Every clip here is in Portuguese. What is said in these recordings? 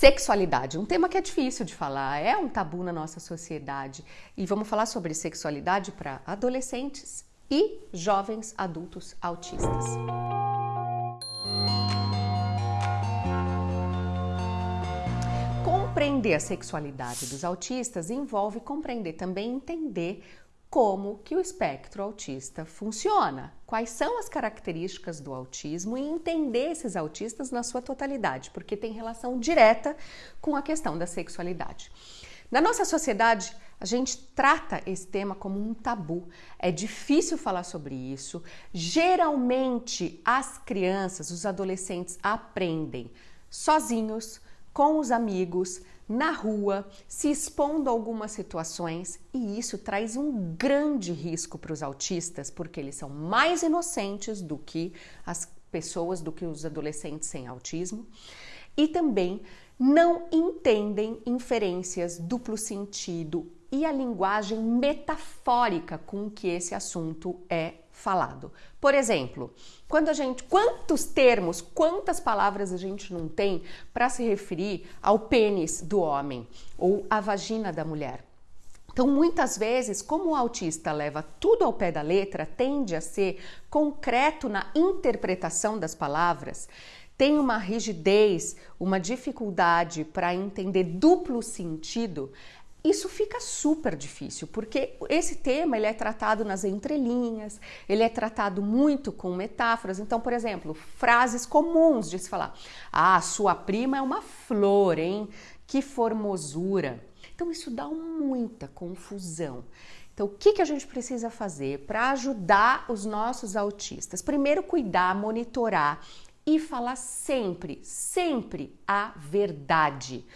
Sexualidade, um tema que é difícil de falar, é um tabu na nossa sociedade. E vamos falar sobre sexualidade para adolescentes e jovens adultos autistas. Compreender a sexualidade dos autistas envolve compreender também entender como que o espectro autista funciona, quais são as características do autismo e entender esses autistas na sua totalidade, porque tem relação direta com a questão da sexualidade. Na nossa sociedade, a gente trata esse tema como um tabu. É difícil falar sobre isso. Geralmente, as crianças, os adolescentes aprendem sozinhos, com os amigos, na rua, se expondo a algumas situações, e isso traz um grande risco para os autistas, porque eles são mais inocentes do que as pessoas, do que os adolescentes sem autismo, e também não entendem inferências, duplo sentido e a linguagem metafórica com que esse assunto é falado. Por exemplo, quando a gente, quantos termos, quantas palavras a gente não tem para se referir ao pênis do homem ou à vagina da mulher? Então, muitas vezes, como o autista leva tudo ao pé da letra, tende a ser concreto na interpretação das palavras, tem uma rigidez, uma dificuldade para entender duplo sentido, isso fica super difícil, porque esse tema ele é tratado nas entrelinhas, ele é tratado muito com metáforas. Então, por exemplo, frases comuns de se falar: "Ah, sua prima é uma flor, hein? Que formosura". Então, isso dá muita confusão. Então, o que, que a gente precisa fazer para ajudar os nossos autistas? Primeiro, cuidar, monitorar e falar sempre, sempre a verdade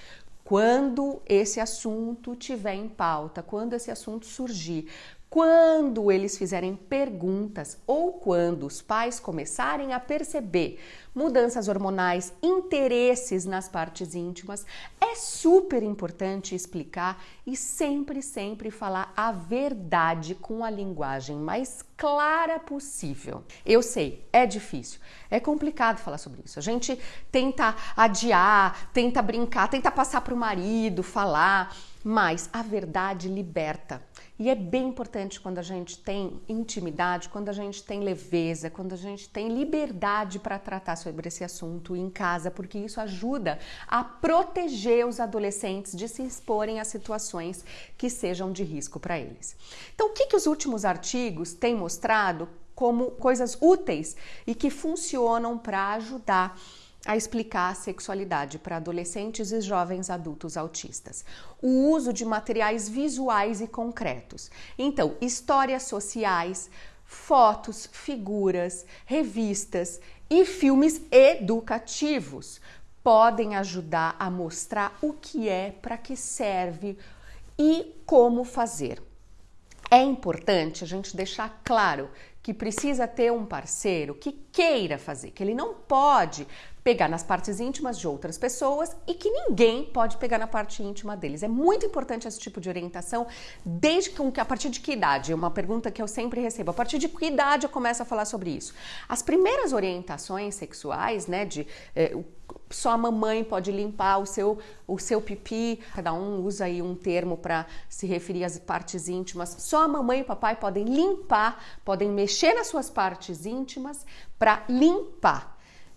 quando esse assunto tiver em pauta, quando esse assunto surgir, quando eles fizerem perguntas ou quando os pais começarem a perceber mudanças hormonais, interesses nas partes íntimas, é super importante explicar e sempre, sempre falar a verdade com a linguagem mais clara possível. Eu sei, é difícil, é complicado falar sobre isso. A gente tenta adiar, tenta brincar, tenta passar para o marido, falar, mas a verdade liberta. E é bem importante quando a gente tem intimidade, quando a gente tem leveza, quando a gente tem liberdade para tratar sobre esse assunto em casa, porque isso ajuda a proteger os adolescentes de se exporem a situações que sejam de risco para eles. Então, o que, que os últimos artigos têm mostrado como coisas úteis e que funcionam para ajudar? A explicar a sexualidade para adolescentes e jovens adultos autistas. O uso de materiais visuais e concretos. Então, histórias sociais, fotos, figuras, revistas e filmes educativos podem ajudar a mostrar o que é, para que serve e como fazer. É importante a gente deixar claro que precisa ter um parceiro que queira fazer, que ele não pode pegar nas partes íntimas de outras pessoas e que ninguém pode pegar na parte íntima deles. É muito importante esse tipo de orientação, desde que a partir de que idade? É uma pergunta que eu sempre recebo. A partir de que idade eu começo a falar sobre isso? As primeiras orientações sexuais, né, de é, só a mamãe pode limpar o seu, o seu pipi, cada um usa aí um termo para se referir às partes íntimas. Só a mamãe e o papai podem limpar, podem mexer nas suas partes íntimas para limpar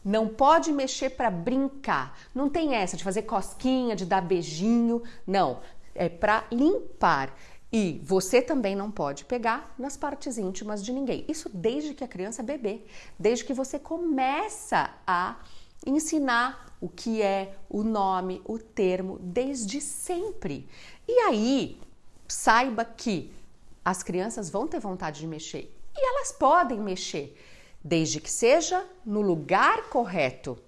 não pode mexer para brincar. Não tem essa de fazer cosquinha, de dar beijinho. Não. É para limpar. E você também não pode pegar nas partes íntimas de ninguém. Isso desde que a criança é bebê, desde que você começa a ensinar o que é o nome, o termo, desde sempre. E aí, saiba que as crianças vão ter vontade de mexer e elas podem mexer desde que seja no lugar correto.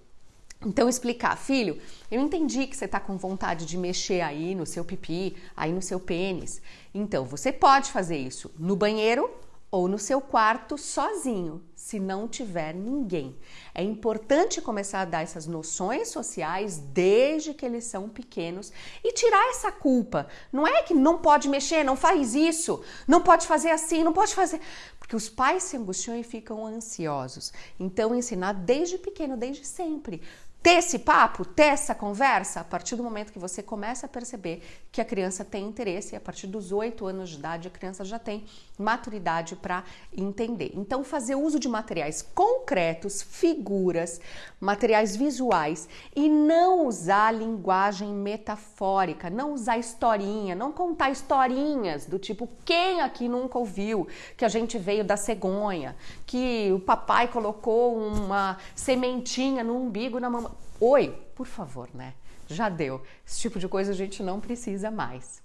Então, explicar, filho, eu entendi que você está com vontade de mexer aí no seu pipi, aí no seu pênis. Então, você pode fazer isso no banheiro ou no seu quarto sozinho, se não tiver ninguém. É importante começar a dar essas noções sociais desde que eles são pequenos e tirar essa culpa. Não é que não pode mexer, não faz isso, não pode fazer assim, não pode fazer. Porque os pais se angustiam e ficam ansiosos. Então, ensinar desde pequeno, desde sempre ter esse papo, ter essa conversa, a partir do momento que você começa a perceber que a criança tem interesse, e a partir dos oito anos de idade a criança já tem maturidade para entender. Então, fazer uso de materiais concretos, figuras, materiais visuais e não usar linguagem metafórica, não usar historinha, não contar historinhas do tipo quem aqui nunca ouviu que a gente veio da cegonha, que o papai colocou uma sementinha no umbigo na mamãe. Oi, por favor, né? Já deu. Esse tipo de coisa a gente não precisa mais.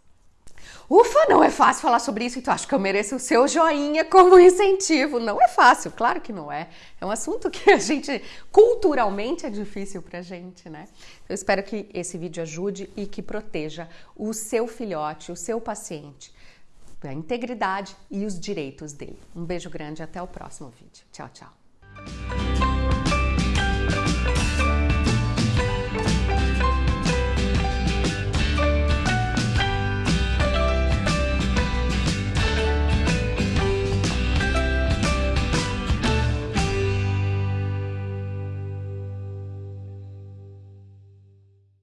Ufa, não é fácil falar sobre isso, então acho que eu mereço o seu joinha como incentivo. Não é fácil, claro que não é. É um assunto que a gente, culturalmente, é difícil pra gente, né? Eu espero que esse vídeo ajude e que proteja o seu filhote, o seu paciente, a integridade e os direitos dele. Um beijo grande e até o próximo vídeo. Tchau, tchau.